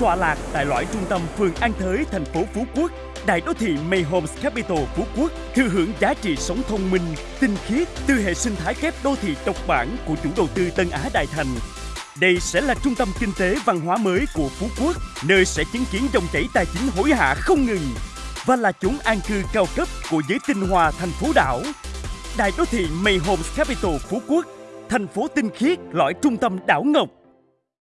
tọa lạc tại lõi trung tâm phường An Thới, thành phố Phú Quốc. Đại đô thị May Homes Capital Phú Quốc thừa hưởng giá trị sống thông minh, tinh khiết từ hệ sinh thái kép đô thị độc bản của chủ đầu tư Tân Á Đại Thành. Đây sẽ là trung tâm kinh tế văn hóa mới của Phú Quốc, nơi sẽ chứng kiến dòng chảy tài chính hối hả không ngừng và là chốn an cư cao cấp của giới tinh hoa thành phố đảo. Đại đô thị May Homes Capital Phú Quốc, thành phố tinh khiết lõi trung tâm đảo Ngọc